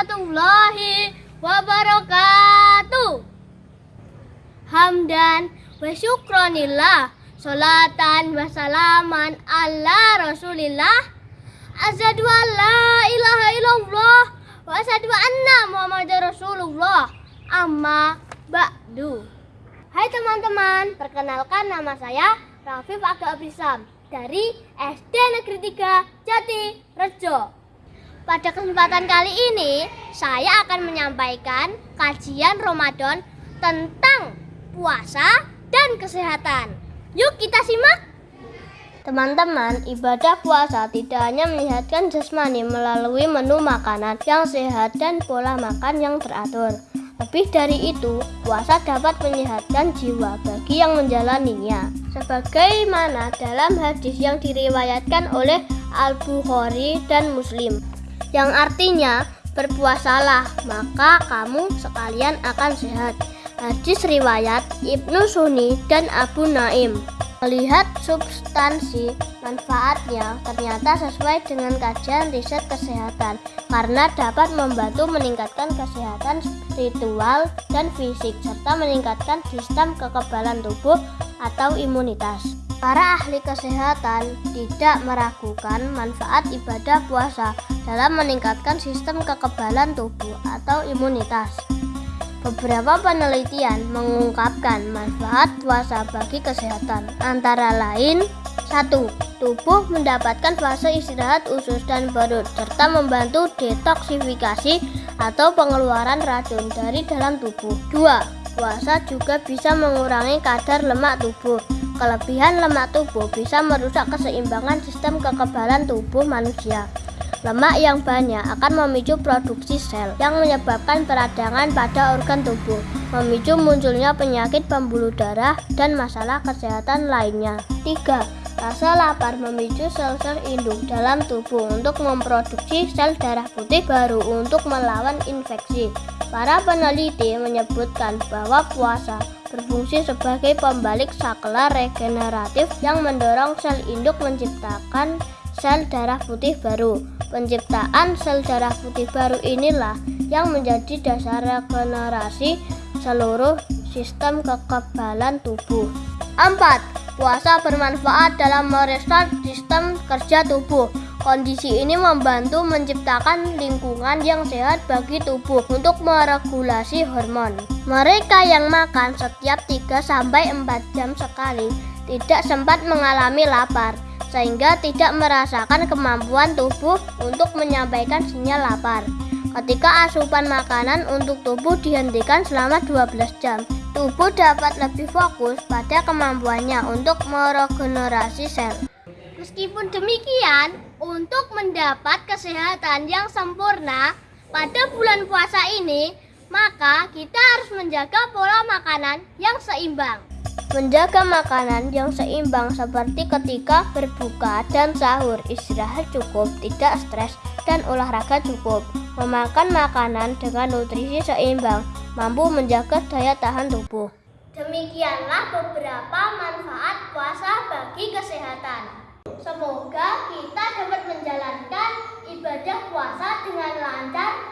warahmatullahi wabarakatuh. Hamdan wa syukronillah. Salatan wa salaman ala rasulillah. Asyhadu an la ilaha illallah wa asyhadu anna muhammadar rasulullah. Amma ba'du. Hai teman-teman, perkenalkan nama saya Rafif Aga Abrisam dari SD Negeri 3 Jati Rejo. Pada kesempatan kali ini, saya akan menyampaikan kajian Ramadan tentang puasa dan kesehatan. Yuk kita simak. Teman-teman, ibadah puasa tidak hanya menyehatkan jasmani melalui menu makanan yang sehat dan pola makan yang teratur. Lebih dari itu, puasa dapat menyehatkan jiwa bagi yang menjalaninya. Sebagaimana dalam hadis yang diriwayatkan oleh Al-Bukhari dan Muslim yang artinya berpuasalah maka kamu sekalian akan sehat. Hadis riwayat Ibnu Sunni dan Abu Naim. Melihat substansi manfaatnya ternyata sesuai dengan kajian riset kesehatan karena dapat membantu meningkatkan kesehatan spiritual dan fisik serta meningkatkan sistem kekebalan tubuh atau imunitas. Para ahli kesehatan tidak meragukan manfaat ibadah puasa dalam meningkatkan sistem kekebalan tubuh atau imunitas. Beberapa penelitian mengungkapkan manfaat puasa bagi kesehatan, antara lain 1. Tubuh mendapatkan fase istirahat usus dan perut serta membantu detoksifikasi atau pengeluaran racun dari dalam tubuh. 2. Puasa juga bisa mengurangi kadar lemak tubuh Kelebihan lemak tubuh bisa merusak keseimbangan sistem kekebalan tubuh manusia. Lemak yang banyak akan memicu produksi sel yang menyebabkan peradangan pada organ tubuh, memicu munculnya penyakit pembuluh darah dan masalah kesehatan lainnya. 3. Rasa lapar memicu sel-sel induk dalam tubuh untuk memproduksi sel darah putih baru untuk melawan infeksi. Para peneliti menyebutkan bahwa puasa berfungsi sebagai pembalik saklar regeneratif yang mendorong sel induk menciptakan sel darah putih baru. Penciptaan sel darah putih baru inilah yang menjadi dasar regenerasi seluruh sistem kekebalan tubuh. 4. Puasa bermanfaat dalam merestart sistem kerja tubuh. Kondisi ini membantu menciptakan lingkungan yang sehat bagi tubuh untuk meregulasi hormon. Mereka yang makan setiap 3-4 jam sekali tidak sempat mengalami lapar, sehingga tidak merasakan kemampuan tubuh untuk menyampaikan sinyal lapar. Ketika asupan makanan untuk tubuh dihentikan selama 12 jam, tubuh dapat lebih fokus pada kemampuannya untuk meregenerasi sel. Meskipun demikian, untuk mendapat kesehatan yang sempurna pada bulan puasa ini, maka kita harus menjaga pola makanan yang seimbang. Menjaga makanan yang seimbang seperti ketika berbuka dan sahur, istirahat cukup, tidak stres, dan olahraga cukup. Memakan makanan dengan nutrisi seimbang mampu menjaga daya tahan tubuh. Demikianlah beberapa manfaat puasa bagi kesehatan. Semoga kita menjalankan ibadah puasa dengan lancar